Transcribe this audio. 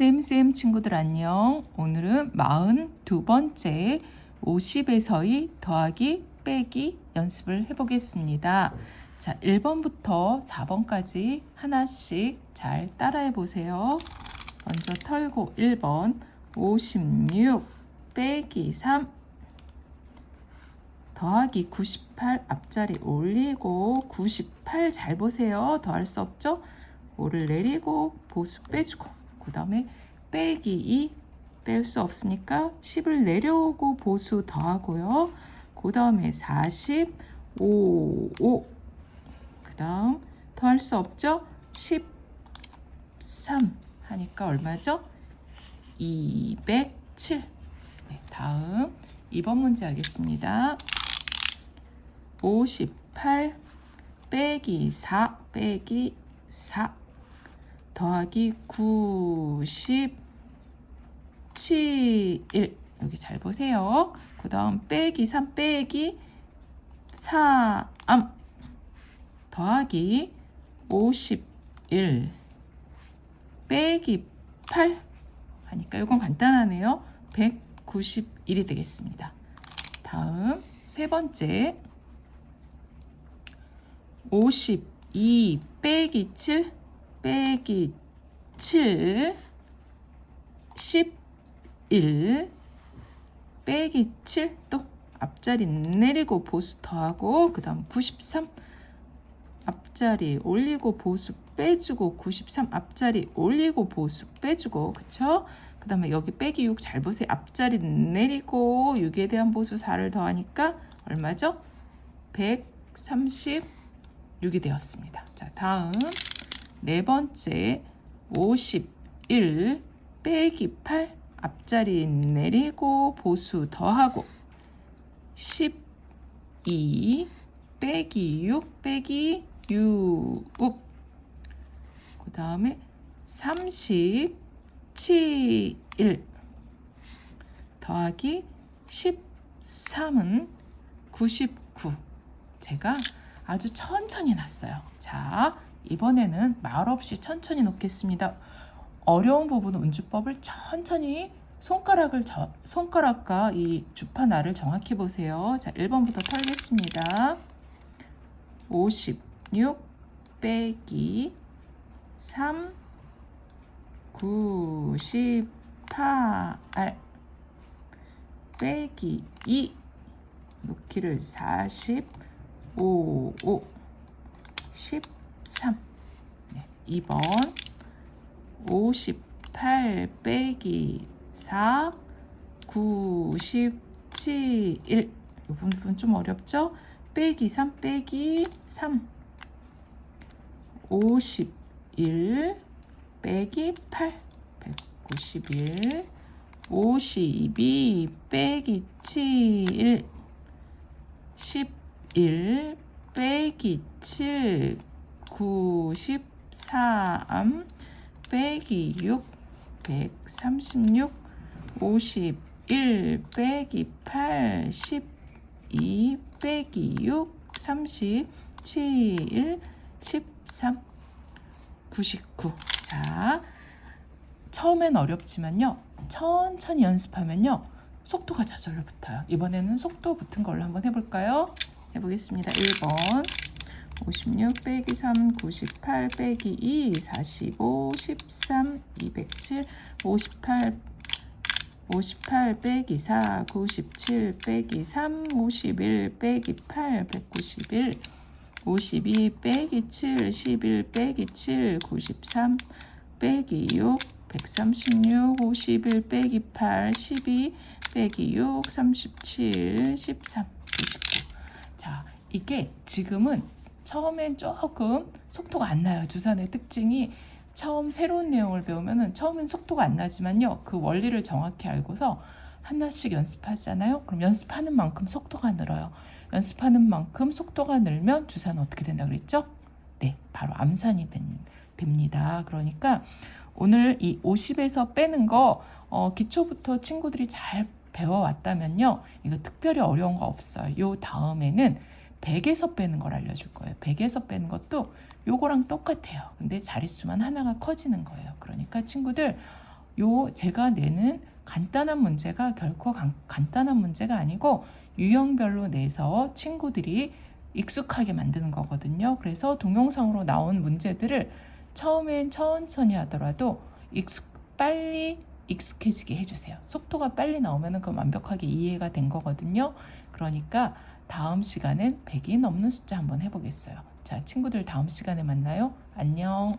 쌤쌤 친구들 안녕. 오늘은 42번째 50에서의 더하기 빼기 연습을 해보겠습니다. 자, 1번부터 4번까지 하나씩 잘 따라해 보세요. 먼저 털고 1번 56 빼기 3 더하기 98 앞자리 올리고 98 잘 보세요. 더할 수 없죠? 5를 내리고 보수 빼주고 그 다음에 빼기 2 뺄 수 없으니까 10을 내려오고 보수 더하고요. 그 다음에 40, 5, 5. 그 다음 더할 수 없죠? 13 하니까 얼마죠? 207. 네, 다음 2번 문제 하겠습니다. 58 빼기 4 빼기 4 더하기 97 1 여기 잘 보세요. 그 다음 빼기 3 빼기 3 더하기 51 빼기 8 하니까 이건 간단하네요. 191이 되겠습니다. 다음 세 번째 52 빼기 7 빼기 7 11 빼기 7 또 앞자리 내리고 보수 더하고 그 다음 93 앞자리 올리고 보수 빼주고 93 앞자리 올리고 보수 빼주고 그쵸? 그 다음에 여기 빼기 6 잘 보세요 앞자리 내리고 6에 대한 보수 4를 더하니까 얼마죠? 136이 되었습니다 자 다음 네 번째 51 빼기 8 앞자리 내리고 보수 더하고 12 빼기 6 빼기 6그 다음에 37 더하기 13은 99 제가 아주 천천히 놨어요. 자 이번에는 말 없이 천천히 놓겠습니다. 어려운 부분은 운주법을 천천히 손가락을 저, 손가락과 이 알을 정확히 보세요. 자, 1번부터 털겠습니다. 56 빼기 3 98 빼기 2 놓기를 45 5 10 3 네, 2번 58 빼기 4 97 1이 부분 좀 어렵죠? 빼기 3 빼기 3 51 빼기 8 191 52 빼기 7 11 빼기 7 93 빼기 6 136 51 빼기 8 12 빼기 6 37 13 99 자, 처음엔 어렵지만요. 천천히 연습하면요. 속도가 저절로 붙어요. 이번에는 속도 붙은 걸로 한번 해볼까요? 해보겠습니다. 1번 56 빼기 3 98 빼기 2 45 13 207 58 58 빼기 4 97 빼기 3 51 빼기 8 191 52 빼기 7 11 빼기 7 93 빼기 6 136 51 빼기 8 12 빼기 6 37 13 99자 이게 지금은 처음엔 조금 속도가 안 나요. 주산의 특징이 처음 새로운 내용을 배우면은 처음엔 속도가 안 나지만요. 그 원리를 정확히 알고서 하나씩 연습하잖아요. 그럼 연습하는 만큼 속도가 늘어요. 연습하는 만큼 속도가 늘면 주사는 어떻게 된다 그랬죠? 네, 바로 암산이 됩니다. 그러니까 오늘 이 50에서 빼는 거 어, 기초부터 친구들이 잘 배워왔다면요. 이거 특별히 어려운 거 없어요. 요 다음에는 100에서 빼는 걸 알려줄 거예요. 100에서 빼는 것도 요거랑 똑같아요. 근데 자릿수만 하나가 커지는 거예요. 그러니까 친구들 요 제가 내는 간단한 문제가 결코 간, 간단한 문제가 아니고 유형별로 내서 친구들이 익숙하게 만드는 거거든요. 그래서 동영상으로 나온 문제들을 처음엔 천천히 하더라도 익숙, 빨리 익숙해지게 해주세요. 속도가 빨리 나오면 그건 완벽하게 이해가 된 거거든요. 그러니까 다음 시간엔 100이 넘는 숫자 한번 해보겠어요. 자, 친구들 다음 시간에 만나요. 안녕.